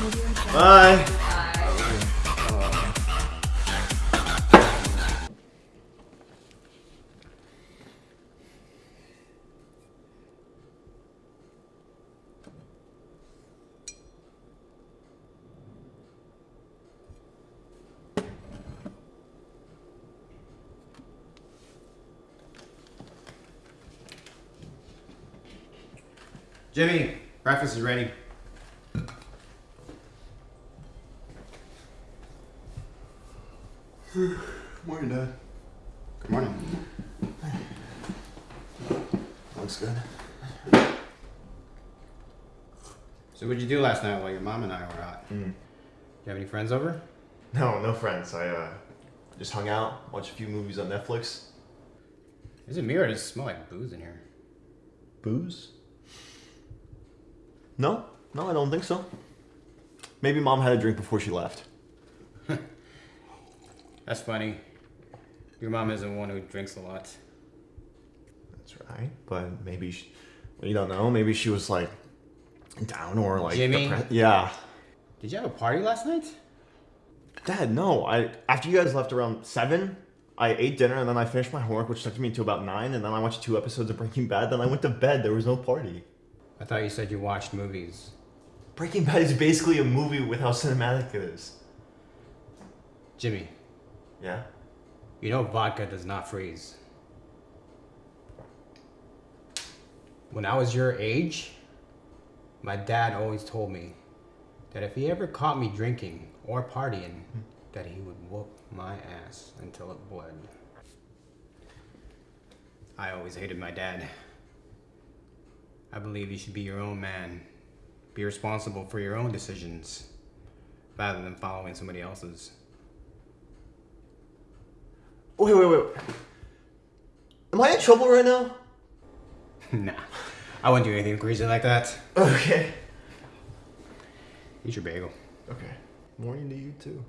Bye. Jimmy, breakfast is ready. Good morning, Dad. Good morning. Looks good. So what'd you do last night while your mom and I were out? Mm. You have any friends over? No, no friends. I uh, just hung out, watched a few movies on Netflix. Is it me or does it smell like booze in here? Booze? No, no, I don't think so. Maybe mom had a drink before she left. That's funny. Your mom isn't one who drinks a lot. That's right. But maybe she, you don't know. Maybe she was like down or like Jimmy? depre- Yeah. Did you have a party last night? Dad, no. I after you guys left around seven, I ate dinner and then I finished my homework, which took me until about nine, and then I watched two episodes of Breaking Bad. Then I went to bed. There was no party. I thought you said you watched movies. Breaking Bad is basically a movie with how cinematic it is. Jimmy, Yeah. you know vodka does not freeze. When I was your age, my dad always told me that if he ever caught me drinking or partying, that he would whoop my ass until it bled. I always hated my dad. I believe you should be your own man. Be responsible for your own decisions rather than following somebody else's. Wait, wait, wait. Am I in trouble right now? nah, I wouldn't do anything crazy like that. Okay. Eat your bagel. Okay. Morning to you too.